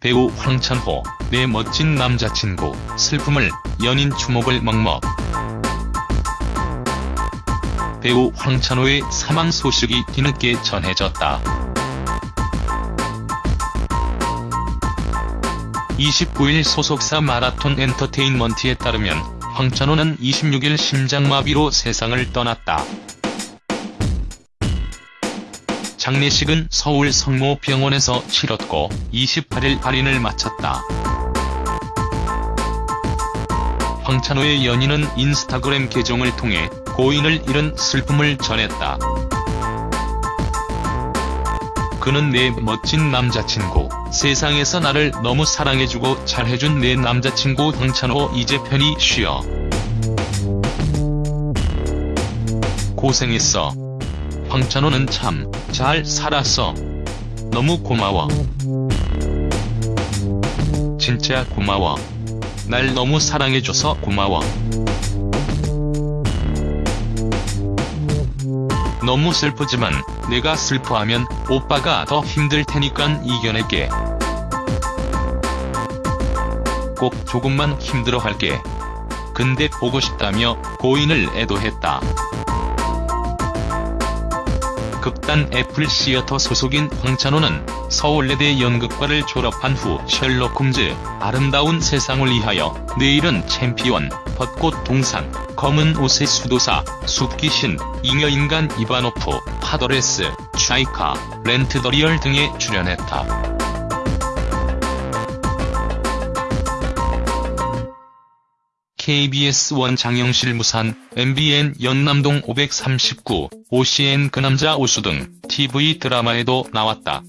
배우 황찬호, 내 멋진 남자친구, 슬픔을, 연인 주목을 먹먹. 배우 황찬호의 사망 소식이 뒤늦게 전해졌다. 29일 소속사 마라톤 엔터테인먼트에 따르면 황찬호는 26일 심장마비로 세상을 떠났다. 장례식은 서울 성모병원에서 치렀고 28일 발인을 마쳤다. 황찬호의 연인은 인스타그램 계정을 통해 고인을 잃은 슬픔을 전했다. 그는 내 멋진 남자친구, 세상에서 나를 너무 사랑해주고 잘해준 내 남자친구 황찬호 이제 편히 쉬어. 고생했어. 황찬호는 참 잘 살았어. 너무 고마워. 진짜 고마워. 날 너무 사랑해줘서 고마워. 너무 슬프지만 내가 슬퍼하면 오빠가 더 힘들 테니깐 이겨낼게. 꼭 조금만 힘들어할게. 근데 보고 싶다며 고인을 애도했다. 극단 애플 시어터 소속인 황찬호는 서울예대 연극과를 졸업한 후 셜록 홈즈, 아름다운 세상을 위하여, 내일은 챔피언, 벚꽃 동산, 검은 옷의 수도사, 숲귀신, 잉여인간 이바노프, 파더레스, 차이카, 렌트 더 리얼 등에 출연했다. KBS1 장영실 무산, MBN 연남동 539, OCN 그 남자 우수 등 TV 드라마에도 나왔다.